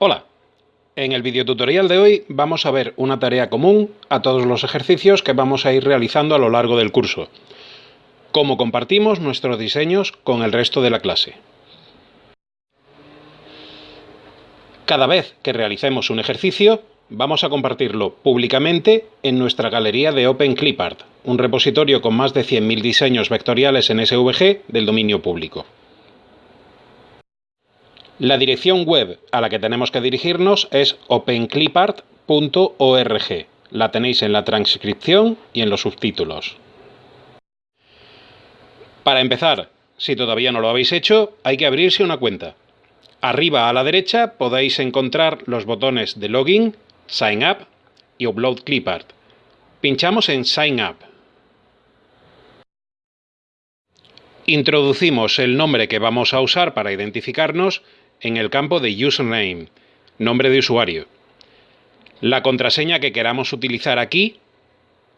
Hola, en el videotutorial de hoy vamos a ver una tarea común a todos los ejercicios que vamos a ir realizando a lo largo del curso. Cómo compartimos nuestros diseños con el resto de la clase. Cada vez que realicemos un ejercicio, vamos a compartirlo públicamente en nuestra galería de OpenClipArt, un repositorio con más de 100.000 diseños vectoriales en SVG del dominio público. La dirección web a la que tenemos que dirigirnos es openclipart.org. La tenéis en la transcripción y en los subtítulos. Para empezar, si todavía no lo habéis hecho, hay que abrirse una cuenta. Arriba a la derecha podéis encontrar los botones de Login, Sign Up y Upload Clipart. Pinchamos en Sign Up. Introducimos el nombre que vamos a usar para identificarnos en el campo de Username, nombre de usuario. La contraseña que queramos utilizar aquí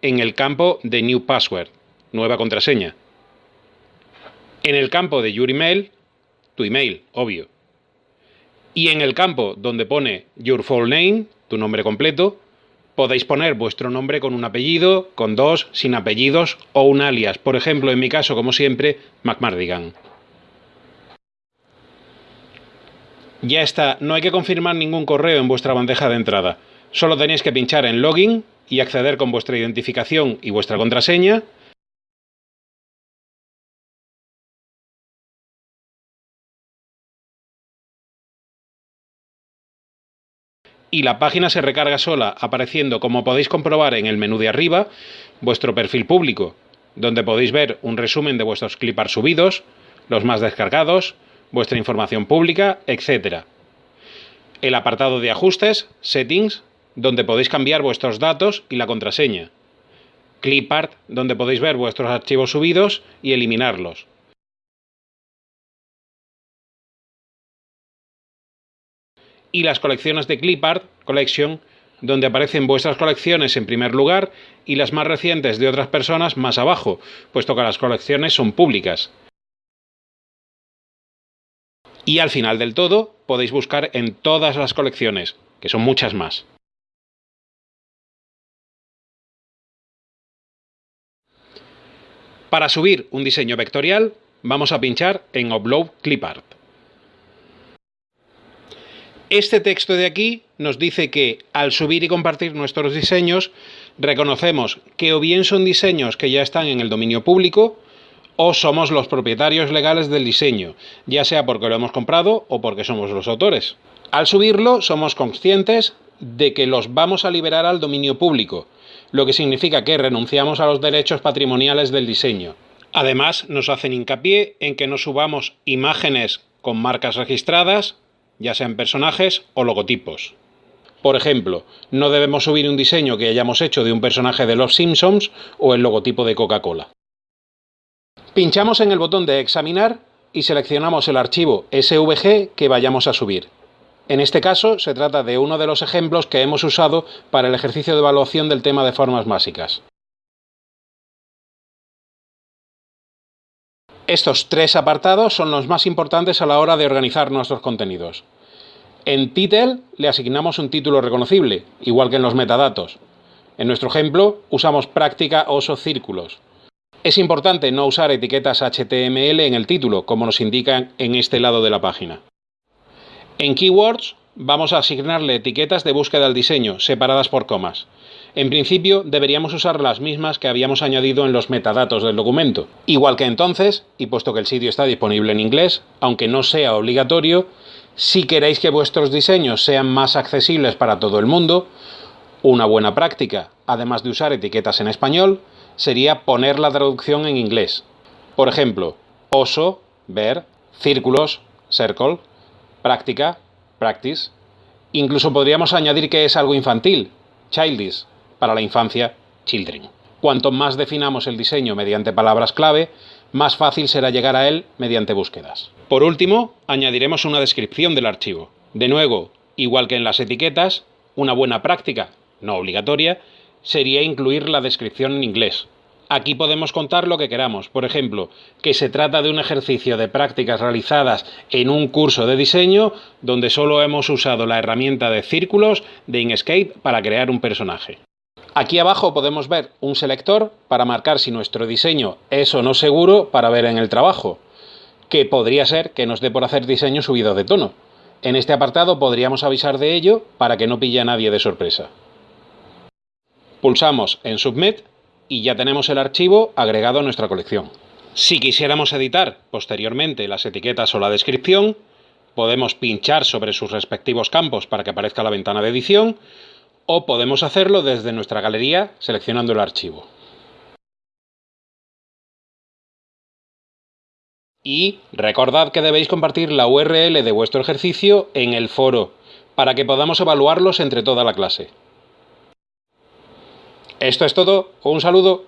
en el campo de New Password, nueva contraseña. En el campo de Your Email, tu email, obvio. Y en el campo donde pone Your Full Name, tu nombre completo, podéis poner vuestro nombre con un apellido, con dos, sin apellidos o un alias. Por ejemplo, en mi caso, como siempre, McMardigan. Ya está, no hay que confirmar ningún correo en vuestra bandeja de entrada. Solo tenéis que pinchar en Login y acceder con vuestra identificación y vuestra contraseña. Y la página se recarga sola, apareciendo, como podéis comprobar en el menú de arriba, vuestro perfil público, donde podéis ver un resumen de vuestros clipars subidos, los más descargados, vuestra información pública, etc. El apartado de ajustes, Settings, donde podéis cambiar vuestros datos y la contraseña. Clipart, donde podéis ver vuestros archivos subidos y eliminarlos. Y las colecciones de Clipart Collection, donde aparecen vuestras colecciones en primer lugar y las más recientes de otras personas más abajo, puesto que las colecciones son públicas. Y al final del todo podéis buscar en todas las colecciones, que son muchas más. Para subir un diseño vectorial, vamos a pinchar en Upload Clipart. Este texto de aquí nos dice que al subir y compartir nuestros diseños, reconocemos que o bien son diseños que ya están en el dominio público, o somos los propietarios legales del diseño, ya sea porque lo hemos comprado o porque somos los autores. Al subirlo somos conscientes de que los vamos a liberar al dominio público, lo que significa que renunciamos a los derechos patrimoniales del diseño. Además, nos hacen hincapié en que no subamos imágenes con marcas registradas, ya sean personajes o logotipos. Por ejemplo, no debemos subir un diseño que hayamos hecho de un personaje de Los Simpsons o el logotipo de Coca-Cola. Pinchamos en el botón de Examinar y seleccionamos el archivo SVG que vayamos a subir. En este caso se trata de uno de los ejemplos que hemos usado para el ejercicio de evaluación del tema de formas básicas. Estos tres apartados son los más importantes a la hora de organizar nuestros contenidos. En Title le asignamos un título reconocible, igual que en los metadatos. En nuestro ejemplo usamos práctica oso círculos. Es importante no usar etiquetas HTML en el título, como nos indican en este lado de la página. En Keywords vamos a asignarle etiquetas de búsqueda al diseño, separadas por comas. En principio deberíamos usar las mismas que habíamos añadido en los metadatos del documento. Igual que entonces, y puesto que el sitio está disponible en inglés, aunque no sea obligatorio, si queréis que vuestros diseños sean más accesibles para todo el mundo, una buena práctica, además de usar etiquetas en español, sería poner la traducción en inglés. Por ejemplo, oso, ver, círculos, circle, práctica, practice. Incluso podríamos añadir que es algo infantil, childish, para la infancia, children. Cuanto más definamos el diseño mediante palabras clave, más fácil será llegar a él mediante búsquedas. Por último, añadiremos una descripción del archivo. De nuevo, igual que en las etiquetas, una buena práctica, no obligatoria, sería incluir la descripción en inglés, Aquí podemos contar lo que queramos, por ejemplo, que se trata de un ejercicio de prácticas realizadas en un curso de diseño donde solo hemos usado la herramienta de círculos de Inkscape para crear un personaje. Aquí abajo podemos ver un selector para marcar si nuestro diseño es o no seguro para ver en el trabajo, que podría ser que nos dé por hacer diseño subido de tono. En este apartado podríamos avisar de ello para que no pille a nadie de sorpresa. Pulsamos en Submit y ya tenemos el archivo agregado a nuestra colección. Si quisiéramos editar posteriormente las etiquetas o la descripción, podemos pinchar sobre sus respectivos campos para que aparezca la ventana de edición o podemos hacerlo desde nuestra galería seleccionando el archivo. Y recordad que debéis compartir la URL de vuestro ejercicio en el foro para que podamos evaluarlos entre toda la clase. Esto es todo, un saludo.